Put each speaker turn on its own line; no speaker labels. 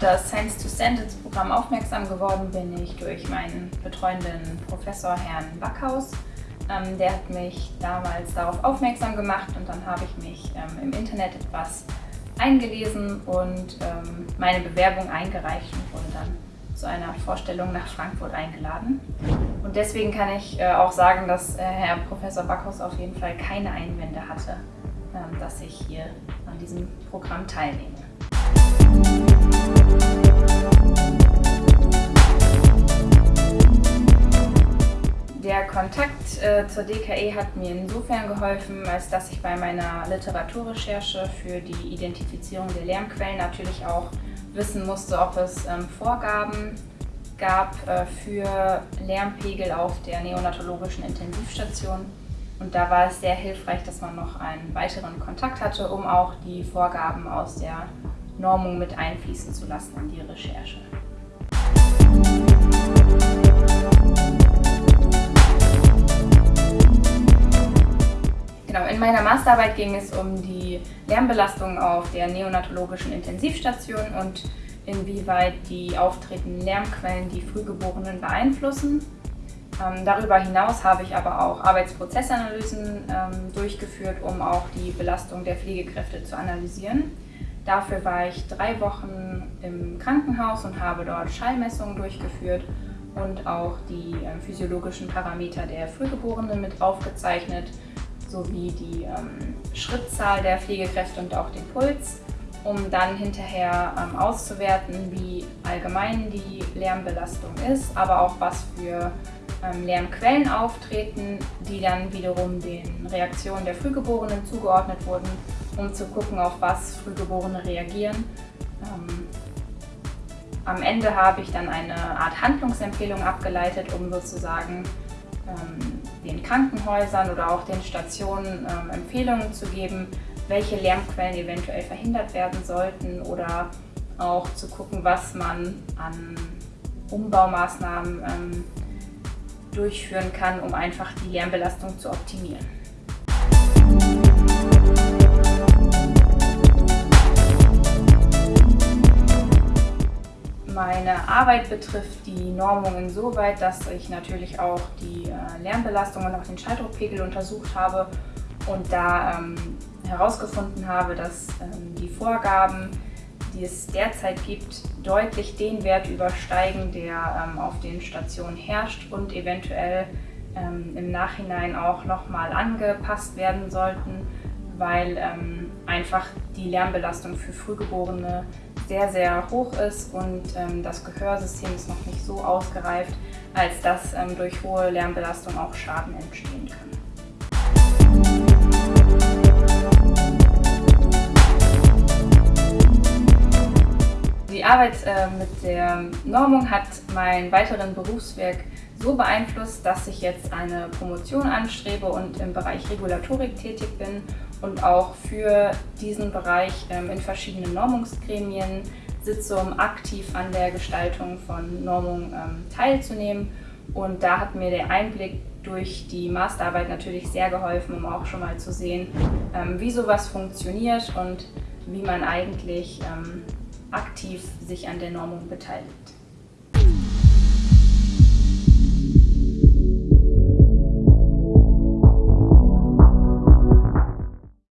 das Science-to-Sentence-Programm aufmerksam geworden bin ich durch meinen betreuenden Professor Herrn Backhaus. Ähm, der hat mich damals darauf aufmerksam gemacht und dann habe ich mich ähm, im Internet etwas eingelesen und ähm, meine Bewerbung eingereicht und wurde dann zu einer Vorstellung nach Frankfurt eingeladen. Und deswegen kann ich äh, auch sagen, dass äh, Herr Professor Backhaus auf jeden Fall keine Einwände hatte, ähm, dass ich hier an diesem Programm teilnehme. Der Kontakt äh, zur DKE hat mir insofern geholfen, als dass ich bei meiner Literaturrecherche für die Identifizierung der Lärmquellen natürlich auch wissen musste, ob es ähm, Vorgaben gab äh, für Lärmpegel auf der neonatologischen Intensivstation. Und da war es sehr hilfreich, dass man noch einen weiteren Kontakt hatte, um auch die Vorgaben aus der Normung mit einfließen zu lassen in die Recherche. In meiner Masterarbeit ging es um die Lärmbelastung auf der neonatologischen Intensivstation und inwieweit die auftretenden Lärmquellen die Frühgeborenen beeinflussen. Ähm, darüber hinaus habe ich aber auch Arbeitsprozessanalysen ähm, durchgeführt, um auch die Belastung der Pflegekräfte zu analysieren. Dafür war ich drei Wochen im Krankenhaus und habe dort Schallmessungen durchgeführt und auch die äh, physiologischen Parameter der Frühgeborenen mit aufgezeichnet, sowie die ähm, Schrittzahl der Pflegekräfte und auch den Puls, um dann hinterher ähm, auszuwerten, wie allgemein die Lärmbelastung ist, aber auch was für ähm, Lärmquellen auftreten, die dann wiederum den Reaktionen der Frühgeborenen zugeordnet wurden, um zu gucken, auf was Frühgeborene reagieren. Ähm, am Ende habe ich dann eine Art Handlungsempfehlung abgeleitet, um sozusagen ähm, den Krankenhäusern oder auch den Stationen ähm, Empfehlungen zu geben, welche Lärmquellen eventuell verhindert werden sollten oder auch zu gucken, was man an Umbaumaßnahmen ähm, durchführen kann, um einfach die Lärmbelastung zu optimieren. Meine Arbeit betrifft die Normung insoweit, dass ich natürlich auch die äh, Lärmbelastung und auch den Schalldruckpegel untersucht habe und da ähm, herausgefunden habe, dass ähm, die Vorgaben, die es derzeit gibt, deutlich den Wert übersteigen, der ähm, auf den Stationen herrscht und eventuell ähm, im Nachhinein auch nochmal angepasst werden sollten, weil ähm, einfach die Lärmbelastung für Frühgeborene sehr, sehr hoch ist und ähm, das Gehörsystem ist noch nicht so ausgereift, als dass ähm, durch hohe Lärmbelastung auch Schaden entstehen kann. Die Arbeit äh, mit der Normung hat mein weiteren Berufswerk so beeinflusst, dass ich jetzt eine Promotion anstrebe und im Bereich Regulatorik tätig bin und auch für diesen Bereich ähm, in verschiedenen Normungsgremien sitze, um aktiv an der Gestaltung von Normung ähm, teilzunehmen. Und da hat mir der Einblick durch die Masterarbeit natürlich sehr geholfen, um auch schon mal zu sehen, ähm, wie sowas funktioniert und wie man eigentlich aktiv sich an der Normung beteiligt.